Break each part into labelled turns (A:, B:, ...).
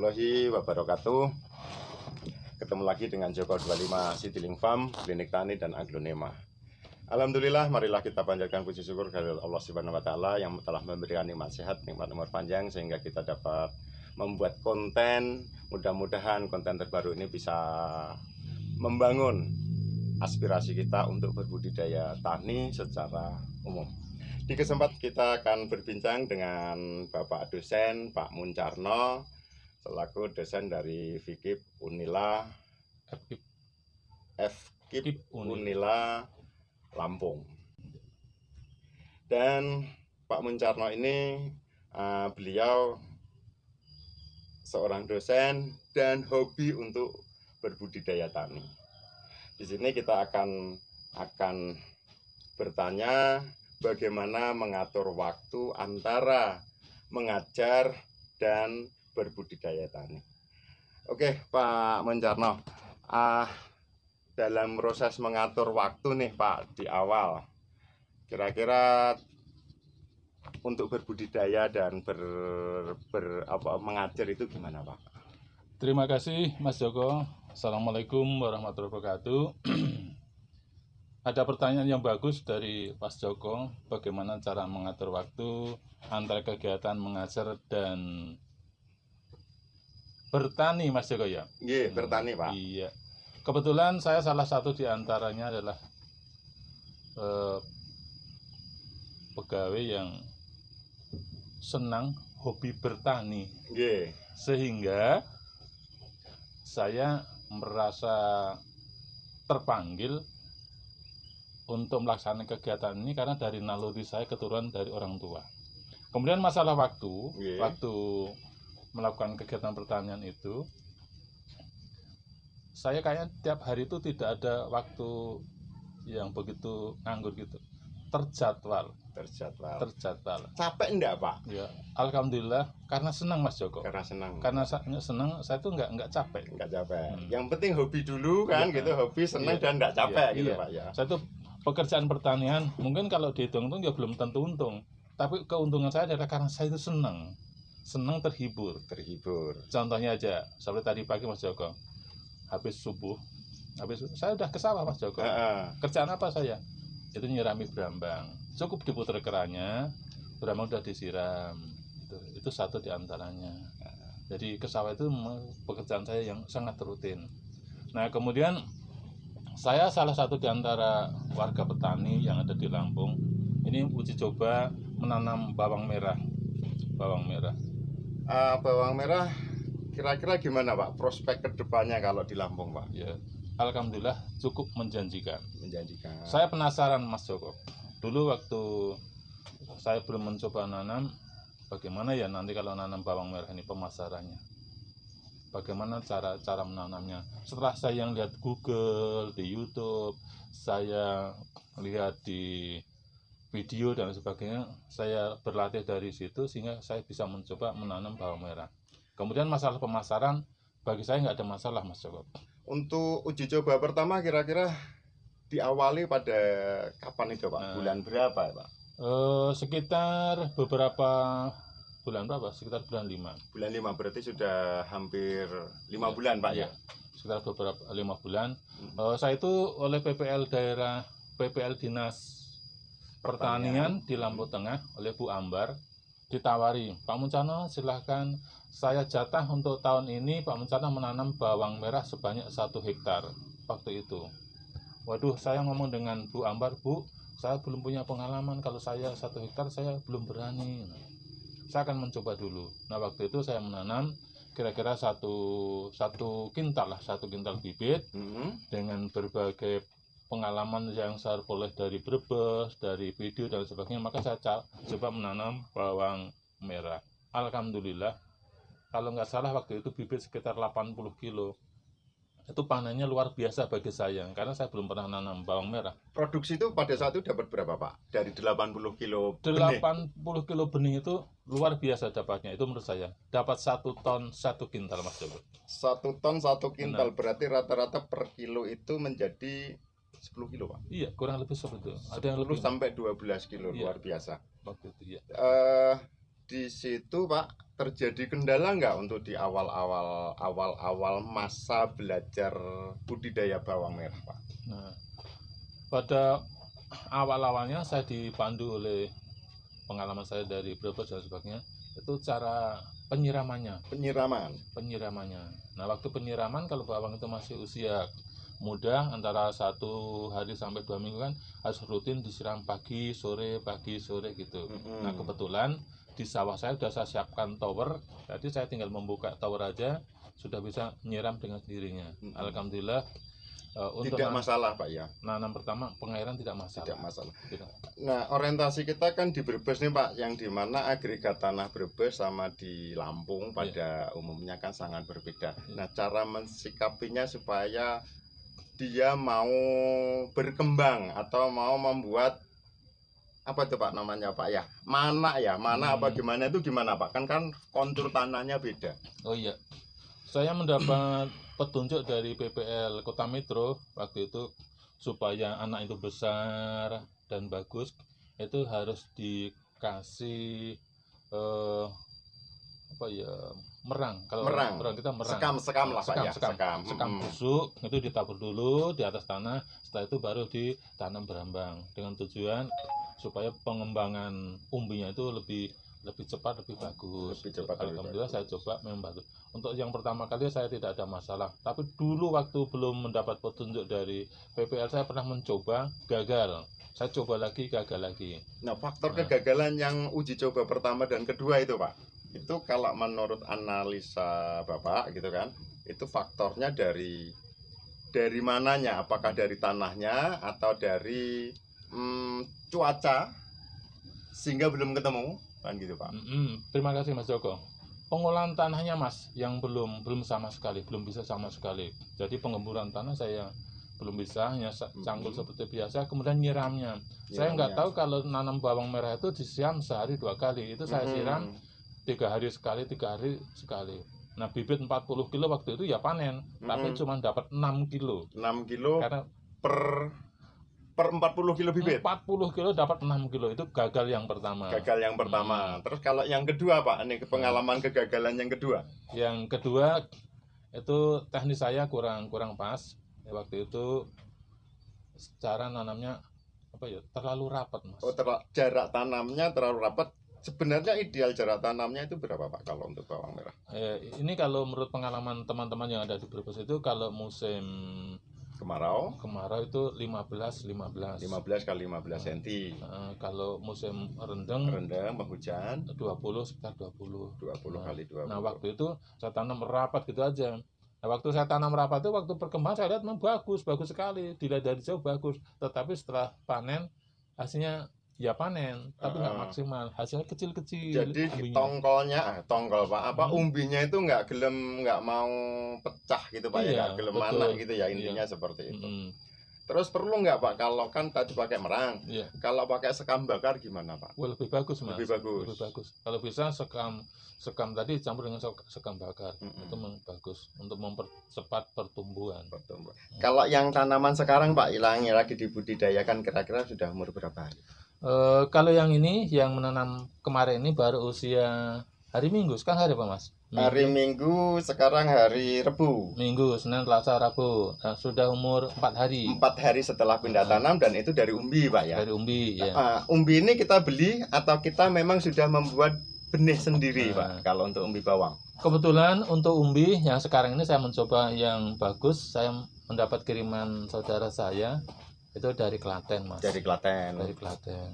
A: warahmatullahi wabarakatuh Ketemu lagi dengan Joko 25 Citilink Farm, Klinik Tani dan Aglonema Alhamdulillah, marilah kita panjatkan puji syukur kepada Allah Subhanahu wa taala yang telah memberikan nikmat sehat, nikmat umur panjang sehingga kita dapat membuat konten. Mudah-mudahan konten terbaru ini bisa membangun aspirasi kita untuk berbudidaya tani secara umum. Di kesempatan kita akan berbincang dengan Bapak dosen Pak Muncarno selaku dosen dari Fikip Unila
B: FKIP
A: FKIP
B: Unila.
A: Lampung. Dan Pak Muncarno ini eh, beliau seorang dosen dan hobi untuk berbudidaya tani. Di sini kita akan akan bertanya bagaimana mengatur waktu antara mengajar dan berbudidaya tani. Oke, Pak Menjarno, ah, dalam proses mengatur waktu nih Pak di awal, kira-kira untuk berbudidaya dan ber, ber- apa, mengajar itu gimana Pak?
B: Terima kasih Mas Joko. Assalamualaikum warahmatullahi wabarakatuh. Ada pertanyaan yang bagus dari Mas Joko, bagaimana cara mengatur waktu antara kegiatan mengajar dan bertani Mas Joko ya?
A: Iya, bertani Pak.
B: Iya. Kebetulan saya salah satu di antaranya adalah eh, pegawai yang senang hobi bertani
A: Iya,
B: sehingga saya merasa terpanggil untuk melaksanakan kegiatan ini karena dari naluri saya keturunan dari orang tua. Kemudian masalah waktu,
A: Iya.
B: waktu melakukan kegiatan pertanian itu, saya kayaknya tiap hari itu tidak ada waktu yang begitu nganggur gitu, terjadwal,
A: terjadwal.
B: terjadwal.
A: Capek enggak Pak?
B: Ya, alhamdulillah karena senang Mas Joko.
A: Karena senang.
B: Karena saya senang, saya tuh nggak nggak capek.
A: Enggak capek.
B: Hmm.
A: Yang penting hobi dulu kan
B: Iya.
A: gitu, hobi senang
B: Iya.
A: dan enggak capek
B: Iya,
A: gitu
B: iya.
A: Pak ya.
B: Saya tuh pekerjaan pertanian mungkin kalau dihitung tuh ya belum tentu untung. Tapi keuntungan saya adalah karena saya itu senang, senang terhibur.
A: Terhibur.
B: Contohnya aja, seperti tadi pagi Mas Joko, habis subuh, habis saya udah ke sawah Mas Joko.
A: Heeh.
B: Kerjaan apa saya? Itu nyirami berambang. Cukup diputar kerannya, berambang udah disiram. Itu, itu satu di antaranya. Jadi ke sawah itu pekerjaan saya yang sangat rutin. Nah kemudian saya salah satu di antara warga petani yang ada di Lampung. Ini uji coba menanam bawang merah. Bawang merah.
A: Ah, bawang merah kira-kira gimana Pak prospek ke depannya kalau di Lampung Pak?
B: Ya, alhamdulillah cukup menjanjikan.
A: Menjanjikan.
B: Saya penasaran Mas Joko. Dulu waktu saya belum mencoba nanam, bagaimana ya nanti kalau nanam bawang merah ini pemasarannya? Bagaimana cara cara menanamnya? Setelah saya yang lihat Google, di YouTube, saya lihat di video dan sebagainya, saya berlatih dari situ sehingga saya bisa mencoba menanam bawang merah. Kemudian masalah pemasaran bagi saya nggak ada masalah Mas Joko.
A: Untuk uji coba pertama kira-kira diawali pada kapan itu Pak?
B: Nah.
A: Bulan berapa Pak?
B: Eh, sekitar beberapa bulan berapa? Sekitar bulan 5.
A: Bulan 5 berarti sudah hampir 5
B: Iya.
A: bulan Pak ya?
B: Sekitar beberapa lima bulan.
A: Hmm.
B: Eh, saya itu oleh PPL daerah PPL Dinas Pertanian di Lampung Tengah oleh Bu Ambar ditawari, Pak Muncano silahkan saya jatah untuk tahun ini Pak Muncano menanam bawang merah sebanyak satu hektar waktu itu. Waduh, saya ngomong dengan Bu Ambar, Bu, saya belum punya pengalaman kalau saya satu hektar saya belum berani. Saya akan mencoba dulu. Nah waktu itu saya menanam kira-kira satu satu kintal lah, satu kintal bibit
A: Hmm.
B: dengan berbagai pengalaman yang saya peroleh dari Brebes, dari video dan sebagainya, maka saya coba menanam bawang merah. Alhamdulillah, kalau nggak salah waktu itu bibit sekitar 80 kilo. Itu panennya luar biasa bagi saya, karena saya belum pernah nanam bawang merah.
A: Produksi itu pada saat itu dapat berapa Pak? Dari 80 kilo benih.
B: 80 kilo benih itu luar biasa dapatnya, itu menurut saya. Dapat satu ton, satu kintal Mas Joko.
A: Satu ton satu kintal berarti rata-rata per kilo itu menjadi 10 kilo Pak.
B: Iya, kurang lebih seperti itu. Ada yang
A: 10
B: lebih
A: sampai 12 kilo
B: Iya.
A: luar biasa.
B: waktu itu ya.
A: Eh di situ Pak terjadi kendala nggak untuk di awal-awal awal-awal masa belajar budidaya bawang merah Pak?
B: Nah, pada awal-awalnya saya dipandu oleh pengalaman saya dari Brebes dan sebagainya itu cara penyiramannya
A: Penyiraman.
B: penyiramannya nah waktu penyiraman kalau bawang itu masih usia muda antara satu hari sampai dua minggu kan harus rutin disiram pagi sore pagi sore gitu
A: Mm-mm.
B: nah kebetulan di sawah saya sudah saya siapkan tower jadi saya tinggal membuka tower aja sudah bisa menyiram dengan sendirinya
A: Mm-mm.
B: alhamdulillah eh, untuk
A: tidak masalah Pak ya,
B: nanam pertama pengairan tidak masalah
A: tidak masalah.
B: Tidak.
A: Nah, orientasi kita kan di Brebes nih Pak, yang di mana agregat tanah Brebes sama di Lampung pada umumnya kan sangat berbeda. Nah, cara mensikapinya supaya dia mau berkembang atau mau membuat apa itu Pak namanya Pak ya? Mana ya? Mana apa
B: Hmm.
A: gimana itu gimana Pak? Kan kan kontur tanahnya beda.
B: Oh iya, saya mendapat petunjuk dari PPL Kota Metro waktu itu supaya anak itu besar dan bagus itu harus dikasih eh, apa ya merang kalau
A: Merang.
B: kita merang
A: Sekam sekam lah Pak
B: sekam,
A: ya.
B: sekam,
A: Sekam.
B: sekam
A: Mm-mm.
B: busuk itu ditabur dulu di atas tanah setelah itu baru ditanam berambang dengan tujuan supaya pengembangan umbinya itu lebih lebih cepat lebih bagus
A: Lebih cepat, lebih
B: alhamdulillah
A: bagus.
B: saya coba memang bagus untuk yang pertama kali saya tidak ada masalah tapi dulu waktu belum mendapat petunjuk dari PPL saya pernah mencoba gagal saya coba lagi gagal lagi
A: Nah, faktor
B: Nah.
A: kegagalan yang uji coba pertama dan kedua itu, Pak. Itu kalau menurut analisa Bapak gitu kan, itu faktornya dari dari mananya? Apakah dari tanahnya atau dari hmm, cuaca sehingga belum ketemu? Kan gitu, Pak.
B: Mm-mm. terima kasih Mas Joko pengolahan tanahnya Mas yang belum belum sama sekali belum bisa sama sekali jadi pengemburan tanah saya belum bisa hanya cangkul
A: Mhm.
B: seperti biasa kemudian nyiramnya saya nggak tahu kalau nanam bawang merah itu disiram sehari dua kali itu saya
A: Mm-mm.
B: siram tiga hari sekali tiga hari sekali nah bibit 40 kilo waktu itu ya panen tapi
A: Mhm.
B: cuma dapat 6 kilo
A: 6 kilo
B: karena
A: per per 40 kilo bibit.
B: 40 kilo dapat 6 kilo itu gagal yang pertama
A: Gagal yang pertama.
B: Hmm.
A: Terus kalau yang kedua, Pak, ini pengalaman kegagalan yang kedua.
B: yang kedua itu teknis saya kurang kurang pas Ya, waktu itu cara nanamnya apa ya terlalu rapat mas
A: Oh, ter- jarak tanamnya terlalu rapat. Sebenarnya ideal jarak tanamnya itu berapa, Pak, kalau untuk bawang merah?
B: Eh, ini kalau menurut pengalaman teman-teman yang ada di Brebes itu kalau musim
A: Kemarau
B: kemarau itu 15 15
A: 15 kali 15 cm.
B: Eh, kalau musim rendeng
A: Rendang penghujan
B: 20 sekitar 20
A: 20
B: Nah,
A: kali 20.
B: Nah waktu itu saya tanam rapat gitu aja. Nah waktu saya tanam rapat itu waktu perkembangan saya lihat memang bagus, bagus sekali. Dilihat dari jauh bagus. Tetapi setelah panen hasilnya ya panen, tapi nggak
A: Ah.
B: maksimal. Hasilnya kecil-kecil.
A: Jadi
B: umbinya.
A: tongkolnya, ah, tongkol Pak, apa
B: Hmm.
A: umbinya itu nggak gelem nggak mau pecah gitu Pak ya,
B: Iya,
A: nggak gelem
B: betul.
A: mana gitu ya intinya seperti itu.
B: Mm-mm.
A: Terus perlu nggak Pak kalau kan tadi pakai merang,
B: Iya,
A: kalau pakai sekam bakar gimana Pak?
B: Wah, lebih bagus mas.
A: Lebih bagus.
B: Lebih bagus. Kalau bisa sekam sekam tadi campur dengan sek- sekam bakar
A: Mm-mm.
B: itu memang bagus untuk mempercepat pertumbuhan.
A: Pertumbuhan. Kalau yang tanaman sekarang Pak, yang lagi dibudidayakan kira-kira sudah umur berapa hari?
B: Eh, kalau yang ini yang menanam kemarin ini baru usia hari Minggu. Sekarang hari apa mas? Minggu.
A: Hari Minggu, sekarang hari Rebu.
B: Minggu, Senin, Selasa, Rabu. Nah, sudah umur 4 hari
A: Empat hari setelah pindah tanam dan itu dari umbi Pak ya.
B: dari umbi ya.
A: Ah, umbi ini kita beli atau kita memang sudah membuat benih sendiri
B: Nah.
A: Pak kalau untuk umbi bawang.
B: Kebetulan untuk umbi yang sekarang ini saya mencoba yang bagus. Saya mendapat kiriman saudara saya itu dari Klaten, Mas.
A: Dari Klaten.
B: Dari Klaten.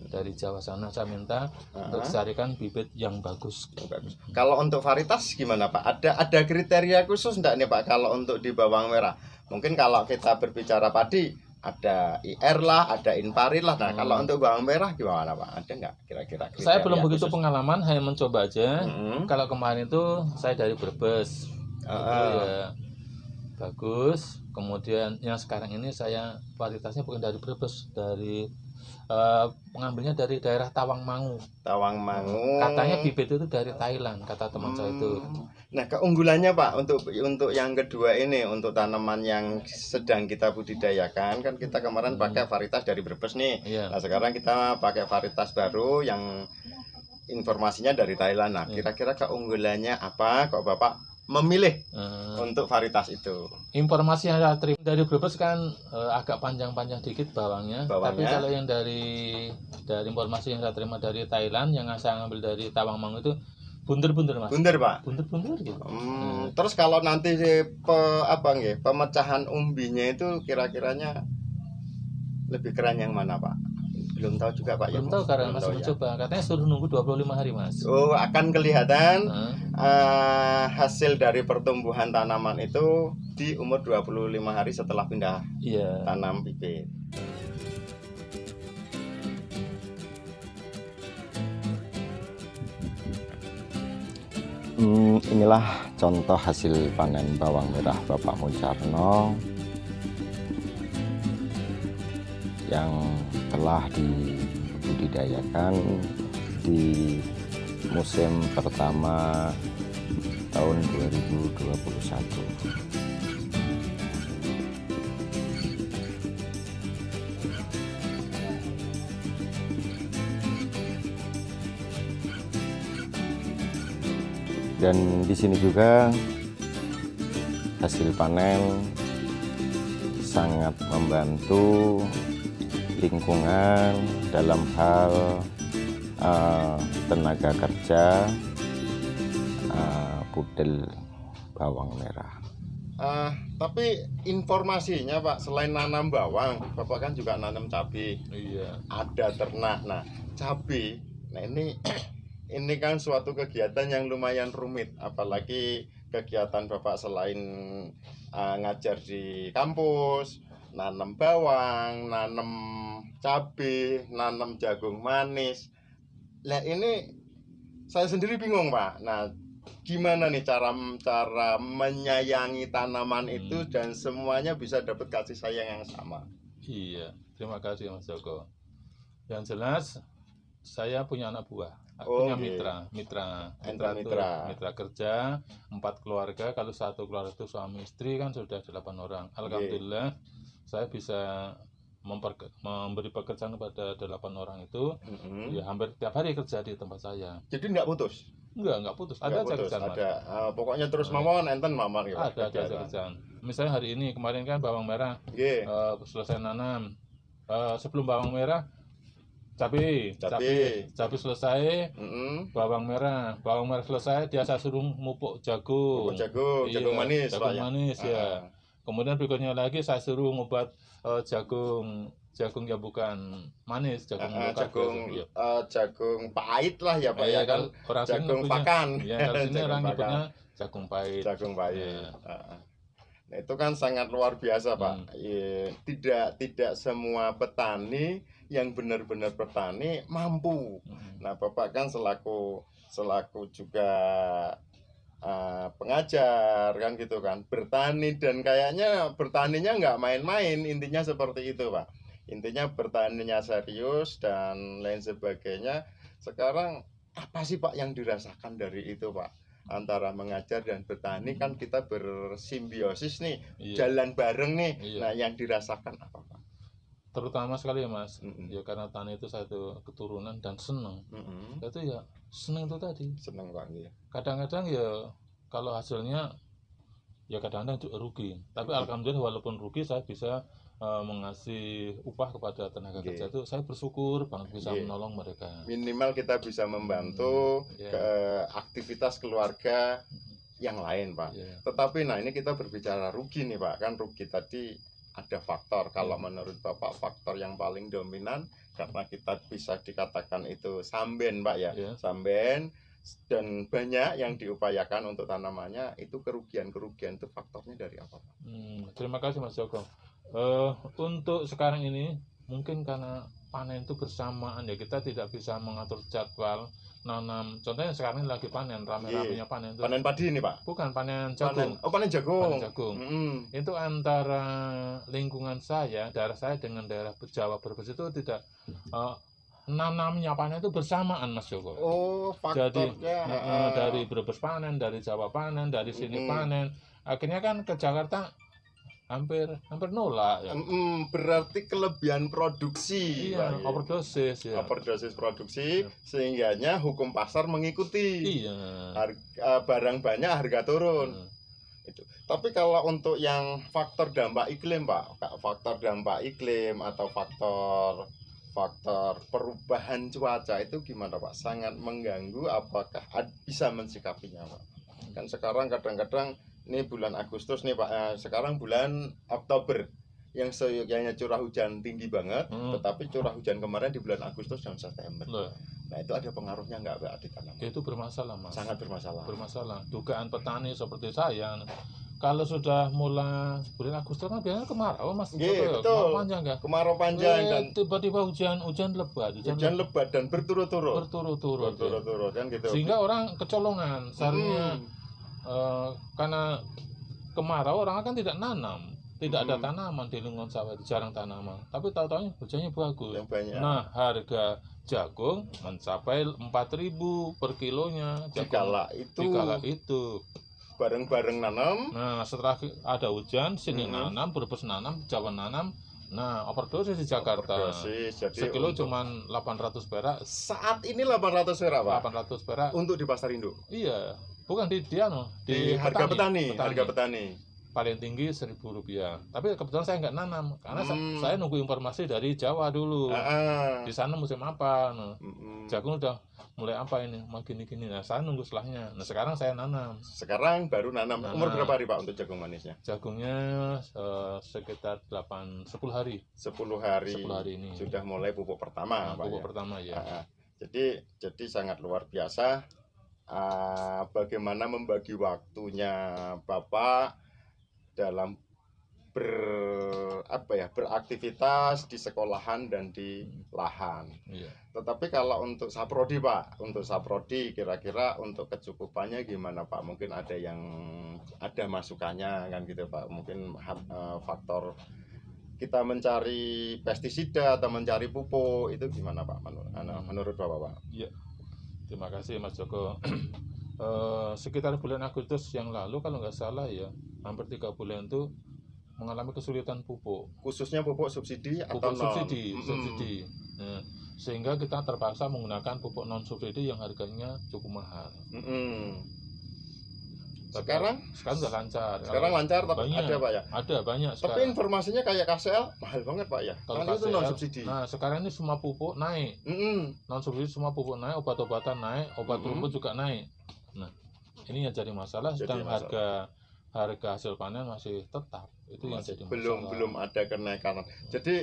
B: Dari Jawa sana saya minta
A: Ah,
B: untuk carikan bibit yang bagus.
A: bagus. Kalau untuk varietas gimana Pak? Ada ada kriteria khusus enggak nih Pak kalau untuk di bawang merah? Mungkin kalau kita berbicara padi ada IR lah, ada Inparit lah. Nah,
B: Hmm.
A: kalau untuk bawang merah gimana Pak? Ada nggak kira-kira?
B: Saya belum begitu
A: khusus?
B: pengalaman, hanya mencoba aja.
A: Mm-mm.
B: Kalau kemarin itu saya dari Brebes. Itu
A: ah.
B: ya bagus kemudian yang sekarang ini saya varietasnya bukan dari Brebes dari eh, mengambilnya dari daerah Tawangmangu
A: Tawangmangu.
B: katanya bibit itu dari Thailand kata teman saya itu
A: Hmm. Nah, keunggulannya Pak untuk untuk yang kedua ini untuk tanaman yang sedang kita budidayakan kan kita kemarin
B: Hmm.
A: pakai varietas dari Brebes nih.
B: iya
A: Nah, sekarang kita pakai varietas baru yang informasinya dari Thailand. Nah,
B: Iya.
A: kira-kira keunggulannya apa kok Bapak memilih
B: Eh,
A: untuk varietas itu?
B: informasi yang saya terima dari Brebes kan eh, agak panjang-panjang dikit bawangnya.
A: Bawangnya.
B: Tapi kalau yang dari dari informasi yang saya terima dari Thailand yang saya ambil dari Tawangmangu itu bunder-bunder mas.
A: Bunder, Pak.
B: Bunder-bunder gitu.
A: Hmm, terus kalau nanti si pe, apa nggih, pemecahan umbinya itu kira-kiranya lebih keren yang mana, Pak? Belum tahu juga, Pak.
B: Belum
A: ya,
B: tahu karena
A: Belum
B: masih
A: tahu, ya.
B: mencoba. Katanya suruh nunggu 25 hari mas.
A: Oh, akan kelihatan
B: Nah,
A: eh, hasil dari pertumbuhan tanaman itu di umur 25 hari setelah pindah
B: iya.
A: tanam bibit. Hmm, inilah contoh hasil panen bawang merah Bapak Muncarno yang telah dibudidayakan di musim pertama tahun 2021. dan di sini juga hasil panen sangat membantu lingkungan dalam hal eh, tenaga kerja eh, pudel bawang merah. tapi informasinya Pak selain nanam bawang, Bapak kan juga nanam cabai
B: Iya.
A: ada ternak. Nah, cabai, nah ini ini kan suatu kegiatan yang lumayan rumit, apalagi kegiatan Bapak selain uh, ngajar di kampus, nanam bawang, nanam cabai, nanam jagung manis. Nah, ini saya sendiri bingung, Pak. Nah, gimana nih cara cara menyayangi tanaman itu
B: Hmm.
A: dan semuanya bisa dapat kasih sayang yang sama?
B: Iya. Terima kasih Mas Joko. Yang jelas saya punya anak buah.
A: Oh,
B: punya
A: oke.
B: mitra, mitra,
A: Mitra,
B: itu
A: mitra.
B: mitra kerja, empat keluarga. Kalau satu keluarga itu suami istri kan sudah delapan orang. Alhamdulillah saya bisa memperke- memberi pekerjaan kepada delapan orang itu.
A: Mm-mm.
B: Ya hampir tiap hari kerja di tempat saya.
A: Jadi nggak putus?
B: Enggak, enggak putus.
A: Nggak
B: Ada aja
A: putus,
B: kerjaan
A: ada. Ah, pokoknya terus
B: Hmm.
A: mawon enten mamar ya.
B: Ada, ada aja kerjaan. Misalnya hari ini kemarin kan bawang merah
A: Nggih.
B: eh, selesai nanam. Eh, sebelum bawang merah cabai,
A: Cabai.
B: cabai, selesai,
A: Mm-mm.
B: bawang merah, bawang merah selesai, dia saya suruh mupuk jagung.
A: Pupuk jagung,
B: Iya,
A: jagung manis,
B: jagung
A: ya?
B: manis ya. Kemudian berikutnya lagi saya suruh ngobat eh, jagung, jagung yang bukan manis, jagung lokal,
A: jagung eh, jagung pahit lah ya Pak
B: Iya,
A: ya kan.
B: orang
A: Jagung
B: nyebutnya-
A: pakan.
B: Iya, kalau sini
A: Jagung
B: orang
A: pakan.
B: nyebutnya jagung pahit.
A: Jagung pahit. Ah. Nah, itu kan sangat luar biasa Pak.
B: Hmm.
A: Iya, tidak tidak semua petani yang benar-benar petani mampu
B: Mm.
A: Nah, Bapak kan selaku selaku juga uh, pengajar kan gitu kan, bertani dan kayaknya bertaninya nggak main-main, intinya seperti itu, Pak. Intinya bertaninya serius dan lain sebagainya. Sekarang apa sih Pak yang dirasakan dari itu, Pak? Antara mengajar dan bertani kan kita bersimbiosis nih,
B: Iya.
A: jalan bareng nih.
B: Iya.
A: Nah, yang dirasakan apa, Pak?
B: Terutama sekali ya Mas,
A: Mm-mm.
B: ya karena tani itu satu keturunan dan senang.
A: Mm-mm.
B: Itu ya senang itu tadi.
A: Seneng Pak, iya.
B: kadang-kadang ya kalau hasilnya ya kadang-kadang juga rugi tapi
A: Hmm.
B: alhamdulillah walaupun rugi saya bisa eh, mengasih upah kepada tenaga
A: Oke.
B: kerja itu saya bersyukur banget bisa
A: Oke.
B: menolong mereka
A: minimal kita bisa membantu
B: ya,
A: ke aktivitas keluarga yang lain pak
B: ya.
A: tetapi nah ini kita berbicara rugi nih pak kan rugi tadi ada faktor kalau
B: Hmm.
A: menurut bapak faktor yang paling dominan karena kita bisa dikatakan itu samben pak ya
B: Ya.
A: samben dan banyak yang diupayakan untuk tanamannya itu kerugian-kerugian itu faktornya dari apa pak?
B: Hmm, terima kasih Mas Joko Eh, untuk sekarang ini mungkin karena panen itu bersamaan ya kita tidak bisa mengatur jadwal nanam contohnya sekarang ini lagi panen rame-ramenya panen itu
A: Iya. panen padi ini pak
B: bukan panen
A: panen
B: jagung
A: oh panen jagung,
B: Panen jagung.
A: Mm-mm.
B: itu antara lingkungan saya, daerah saya dengan daerah Jawa Brebes itu tidak eh, nanamnya panen itu bersamaan Mas Joko.
A: oh
B: Jadi
A: faktornya
B: eh, eh, dari Brebes panen, dari Jawa panen, dari sini
A: Mm-mm.
B: panen. Akhirnya kan ke Jakarta hampir hampir nolak ya.
A: Mm, berarti kelebihan produksi
B: Iya,
A: Pak.
B: overdosis ya.
A: overdosis produksi
B: Ya.
A: sehingganya hukum pasar mengikuti
B: Iya.
A: harga barang banyak harga turun
B: Hmm.
A: tapi kalau untuk yang faktor dampak iklim pak faktor dampak iklim atau faktor faktor perubahan cuaca itu gimana pak sangat mengganggu apakah bisa mensikapinya pak kan sekarang kadang-kadang ini bulan Agustus nih pak Eh, sekarang bulan Oktober yang seyoganya curah hujan tinggi banget
B: Hmm.
A: tetapi curah hujan kemarin di bulan Agustus dan September
B: Loh,
A: nah itu ada pengaruhnya nggak pak di tanaman
B: itu bermasalah mas.
A: sangat bermasalah
B: bermasalah. Dugaan petani seperti saya, kalau sudah mulai bulan Agustus kan biasanya kemarau mas.
A: Iya,
B: Betul ya? Kemarau panjang kan?
A: kemarau panjang
B: Eh,
A: dan
B: tiba-tiba hujan hujan lebat, hujan,
A: hujan
B: lebat,
A: lebat dan berturut-turut
B: berturut-turut. ya.
A: berturut-turut kan gitu
B: Sehingga orang kecolongan. Seharusnya
A: Hmm.
B: Eh, karena kemarau orang kan tidak nanam, tidak ada
A: Hmm.
B: tanaman di lingkungan sawah, jarang tanaman. Tapi tahu-tahu hujannya bagus.
A: yang banyak
B: Nah, harga jagung mencapai 4.000 per kilonya. Jagung
A: dikala itu
B: dikala itu.
A: bareng-bareng nanam
B: Nah, setelah ada hujan, sini
A: Mhm.
B: nanam, Brebes nanam, Jawa nanam. Nah, overdosis di Jakarta.
A: overdosis jadi
B: Sekilo
A: untuk-
B: cuman 800 perak,
A: saat ini 800 perak pak
B: 800 perak.
A: untuk di pasar induk
B: Iya, bukan di dia no,
A: di, harga petani,
B: petani.
A: harga petani
B: paling tinggi seribu rupiah. Tapi kebetulan saya nggak nanam karena
A: Hmm.
B: saya nunggu informasi dari Jawa dulu.
A: Ah.
B: Di sana musim apa? Nah,
A: Mm-mm.
B: jagung udah mulai apa ini? Mau gini-gini. Nah, saya nunggu setelahnya. Nah, sekarang saya nanam.
A: sekarang baru nanam umur
B: Nanam.
A: berapa hari pak untuk jagung manisnya
B: Jagungnya eh, sekitar 8 10 hari.
A: 10 hari
B: 10 hari ini.
A: sudah mulai pupuk pertama
B: Nah,
A: pak
B: pupuk
A: ya?
B: pertama ya.
A: Ah, jadi jadi sangat luar biasa ah, bagaimana membagi waktunya bapak dalam ber apa ya beraktivitas di sekolahan dan di lahan.
B: Iya.
A: Tetapi kalau untuk saprodi pak, untuk saprodi kira-kira untuk kecukupannya gimana pak? Mungkin ada yang ada masukannya kan gitu pak? Mungkin eh, faktor kita mencari pestisida atau mencari pupuk itu gimana pak? Menurut, menurut bapak pak?
B: Terima kasih Mas Joko. Eh, sekitar bulan Agustus yang lalu kalau nggak salah ya, hampir tiga bulan itu mengalami kesulitan pupuk.
A: Khususnya pupuk subsidi atau
B: pupuk
A: non?
B: subsidi,
A: Mm-mm.
B: subsidi. Nah, sehingga kita terpaksa menggunakan pupuk non subsidi yang harganya cukup mahal. Tapi
A: Sekarang
B: sekarang sudah lancar.
A: sekarang lancar tapi
B: banyak.
A: ada pak ya.
B: ada banyak
A: Tapi
B: sekarang.
A: informasinya kayak KCL mahal banget pak ya.
B: Kalau
A: Karena itu
B: KCL,
A: non subsidi.
B: Nah, sekarang ini semua pupuk naik.
A: Mm-mm.
B: Non subsidi semua pupuk naik, obat-obatan naik, obat
A: Mm-mm.
B: rumput juga naik. Nah, ini yang jadi masalah
A: Jadi
B: sedang
A: masalah.
B: harga harga hasil panen masih tetap. Itu yang
A: Masih
B: jadi
A: belum
B: masalah.
A: belum ada kenaikan. Jadi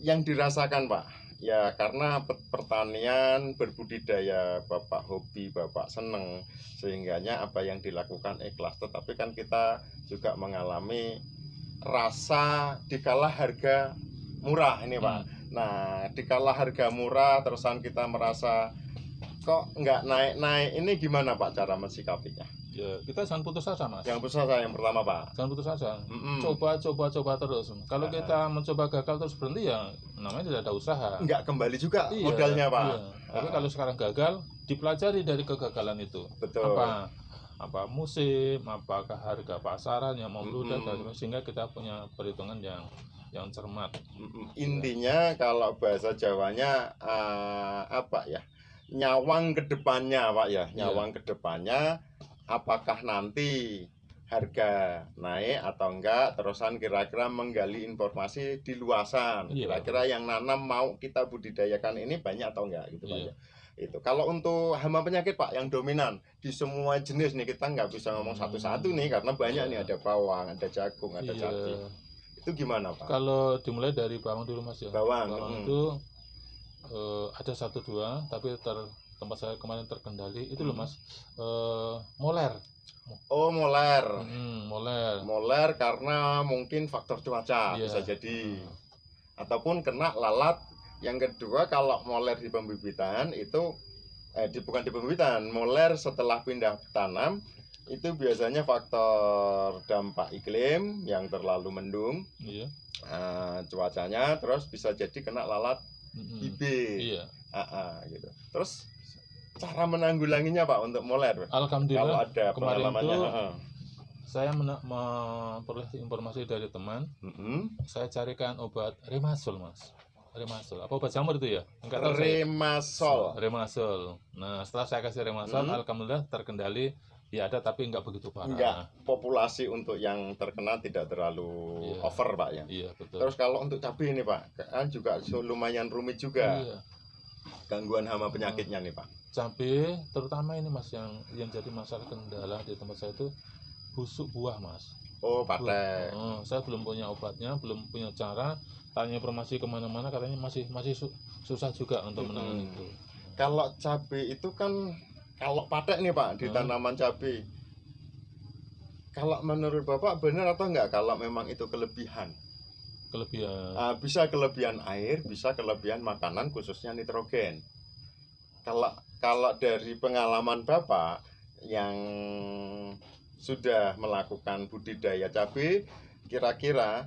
A: yang dirasakan Pak, ya karena pe- pertanian berbudidaya Bapak hobi, Bapak seneng sehingganya apa yang dilakukan ikhlas. Tetapi kan kita juga mengalami rasa dikala harga murah ini Pak.
B: Hmm.
A: Nah, dikala harga murah terusan kita merasa kok nggak naik-naik ini gimana Pak cara mensikapinya?
B: Ya, kita jangan putus asa, Mas.
A: Yang besar saya yang pertama Pak.
B: Jangan putus asa.
A: Mm-mm.
B: Coba, coba, coba terus. Kalau
A: Ah.
B: kita mencoba gagal terus berhenti ya namanya tidak ada usaha.
A: nggak kembali juga
B: Iya,
A: modalnya pak
B: iya. Tapi
A: Ah.
B: kalau sekarang gagal, dipelajari dari kegagalan itu.
A: betul
B: Apa apa musim, apakah harga pasaran yang membludak
A: Mm-mm.
B: dan sehingga kita punya perhitungan yang yang cermat.
A: Mm, intinya kalau bahasa Jawanya eh, apa ya nyawang ke depannya pak ya
B: Iya.
A: nyawang ke depannya apakah nanti harga naik atau enggak terusan kira-kira menggali informasi di luasan
B: Iya.
A: kira-kira yang nanam mau kita budidayakan ini banyak atau enggak gitu pak
B: Iya.
A: ya itu kalau untuk hama penyakit pak yang dominan di semua jenis nih kita nggak bisa ngomong
B: Hmm.
A: satu-satu nih karena banyak nih ada bawang ada jagung ada
B: Iya.
A: cabai itu gimana pak
B: Kalau dimulai dari bawang dulu Mas ya.
A: bawang
B: Bawang
A: mm.
B: itu eh, ada satu dua, tapi ter, tempat saya kemarin terkendali itu loh
A: Hmm.
B: Mas eh, moler.
A: oh moler
B: Hmm, moler.
A: moler karena mungkin faktor cuaca
B: Iya.
A: bisa jadi ataupun kena lalat yang kedua kalau moler di pembibitan itu eh di, bukan di pembibitan moler setelah pindah tanam itu biasanya faktor dampak iklim yang terlalu mendung
B: Iya.
A: eh, cuacanya terus bisa jadi kena lalat
B: Mm-mm.
A: bibit
B: Iya.
A: Ah, gitu terus cara menanggulanginya pak untuk moler kalau
B: Alhamdulillah
A: ada
B: kemarin
A: ah, ah.
B: saya mena- memperoleh informasi dari teman
A: Mm-mm.
B: saya carikan obat remasol mas remasol apa obat jamur itu ya enggak tahu saya
A: Remasol.
B: remasol nah setelah saya kasih remasol
A: Hmm.
B: alhamdulillah terkendali ya ada tapi enggak begitu parah
A: Enggak, populasi untuk yang terkena tidak terlalu
B: Iya.
A: over, Pak ya.
B: iya betul
A: Terus kalau untuk cabai ini, Pak, kan juga lumayan rumit juga
B: iya
A: gangguan hama penyakitnya nih, Pak.
B: cabai terutama ini mas yang yang jadi masalah kendala di tempat saya itu busuk buah mas
A: Oh, patek.
B: Oh, saya belum punya obatnya belum punya cara tanya informasi ke mana-mana katanya masih masih su- susah juga untuk menangani
A: Mm-mm.
B: itu
A: Kalau cabai itu kan kalau patek nih, Pak, di
B: Hmm.
A: tanaman cabai. Kalau menurut Bapak benar atau enggak kalau memang itu kelebihan?
B: kelebihan
A: Ah, bisa kelebihan air, bisa kelebihan makanan khususnya nitrogen. Kalau kalau dari pengalaman Bapak yang sudah melakukan budidaya cabai, kira-kira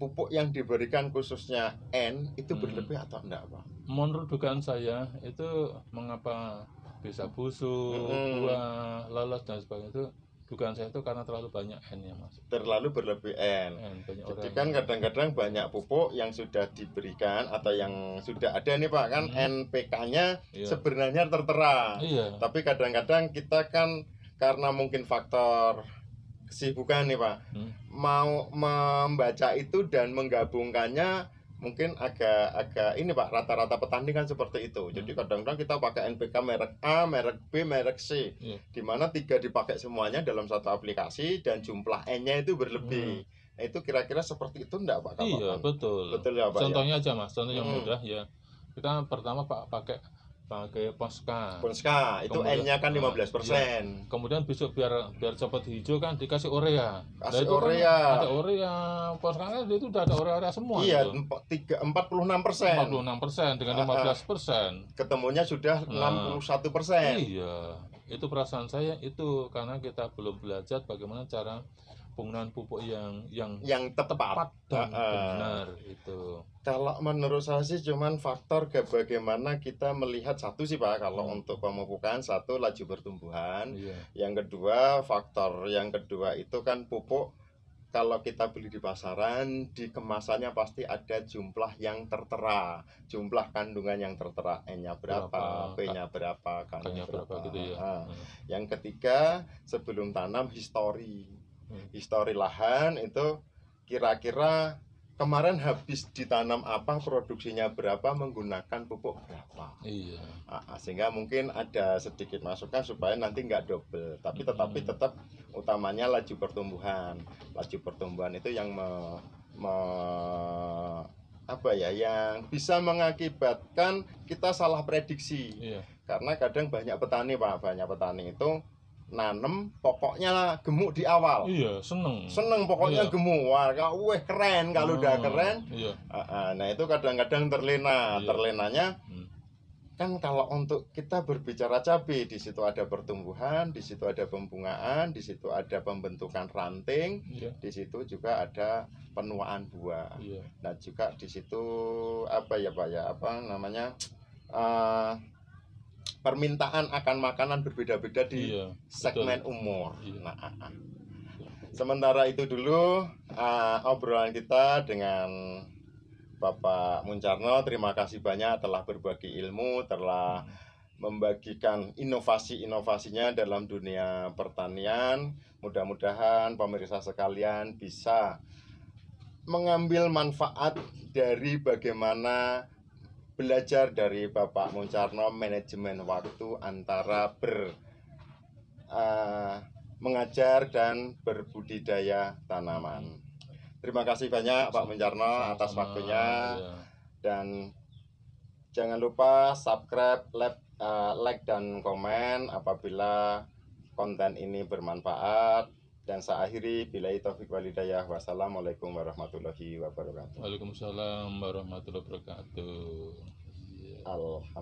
A: pupuk yang diberikan khususnya N itu
B: Hmm.
A: berlebih atau enggak, Pak?
B: menurut dugaan saya itu mengapa bisa busuk
A: Mm-mm.
B: buah lolos dan sebagainya itu dugaan saya itu karena terlalu banyak N ya mas
A: Terlalu berlebih N.
B: N banyak
A: Jadi kan kadang-kadang banyak pupuk yang sudah diberikan atau yang sudah ada nih Pak kan
B: Hmm.
A: NPK-nya
B: iya
A: sebenarnya tertera.
B: iya
A: Tapi kadang-kadang kita kan karena mungkin faktor kesibukan nih Pak,
B: Hmm.
A: mau membaca itu dan menggabungkannya mungkin agak agak ini Pak rata-rata petani kan seperti itu. Jadi
B: Hmm.
A: kadang-kadang kita pakai NPK merek A, merek B, merek C,
B: Iya.
A: di mana tiga dipakai semuanya dalam satu aplikasi dan jumlah N-nya itu berlebih. Nah, itu kira-kira seperti itu enggak Pak?
B: Hmm. iya betul
A: Betul ya Pak. ya?
B: contohnya aja mas contoh yang
A: Hmm.
B: mudah ya kita pertama pak pakai pakai poska
A: Ponska itu
B: Kemudian-
A: N-nya kan
B: Ah,
A: 15%.
B: kemudian besok biar biar cepat hijau kan dikasih urea
A: Kasih
B: itu kan
A: urea.
B: ada urea poskanya itu udah ada urea semua
A: Iya,
B: itu.
A: empat- tiga- 46%.
B: 46 persen dengan
A: Ah, ah.
B: 15 persen
A: Ketemunya sudah
B: Nah.
A: 61%.
B: Iya, itu perasaan saya itu karena kita belum belajar bagaimana cara penggunaan pupuk yang yang
A: Yang tepat.
B: tepat dan
A: ah.
B: benar itu.
A: Kalau menurut saya sih cuman faktor ke bagaimana kita melihat satu sih Pak kalau
B: Hmm.
A: untuk pemupukan satu laju pertumbuhan,
B: Iya,
A: yang kedua faktor yang kedua itu kan pupuk kalau kita beli di pasaran di kemasannya pasti ada jumlah yang tertera, jumlah kandungan yang tertera N-nya berapa,
B: Berapa,
A: P-nya berapa, K-nya
B: kayaknya berapa gitu ya.
A: Ah.
B: Hmm.
A: Yang ketiga sebelum tanam histori. Histori lahan itu kira-kira kemarin habis ditanam apa produksinya berapa menggunakan pupuk berapa.
B: Iya,
A: Ah, ah, sehingga mungkin ada sedikit masukan supaya nanti nggak double. Tapi
B: Hmm.
A: tetapi tetap utamanya laju pertumbuhan. Laju pertumbuhan itu yang me- me- apa ya yang bisa mengakibatkan kita salah prediksi.
B: Iya,
A: karena kadang banyak petani pak banyak petani itu nanem pokoknya gemuk di awal
B: iya seneng.
A: seneng pokoknya
B: Iya.
A: gemuk wah kau weh keren kalau udah
B: Hmm,
A: keren
B: Iya,
A: Ah, ah, nah itu kadang-kadang terlena
B: Iya.
A: terlenanya
B: Hmm.
A: kan kalau untuk kita berbicara cabai di situ ada pertumbuhan di situ ada pembungaan di situ ada pembentukan ranting
B: iya,
A: di situ juga ada penuaan buah
B: iya,
A: nah juga di situ apa ya pak ya apa namanya eh, permintaan akan makanan berbeda-beda di
B: iya.
A: segmen umur.
B: Iya.
A: Nah, ah, ah. sementara itu dulu ah, obrolan kita dengan Bapak Muncarno. Terima kasih banyak telah berbagi ilmu, telah membagikan inovasi-inovasinya dalam dunia pertanian. Mudah-mudahan pemirsa sekalian bisa mengambil manfaat dari bagaimana belajar dari Bapak Muncarno manajemen waktu antara ber eh, mengajar dan berbudidaya tanaman. Terima kasih banyak Pak Muncarno atas waktunya
B: iya.
A: dan jangan lupa subscribe, like, eh, like dan komen apabila konten ini bermanfaat dan saya akhiri bila taufik walidayah wassalamualaikum warahmatullahi wabarakatuh
B: Waalaikumsalam warahmatullahi wabarakatuh. Iya.
A: Alhamdulillah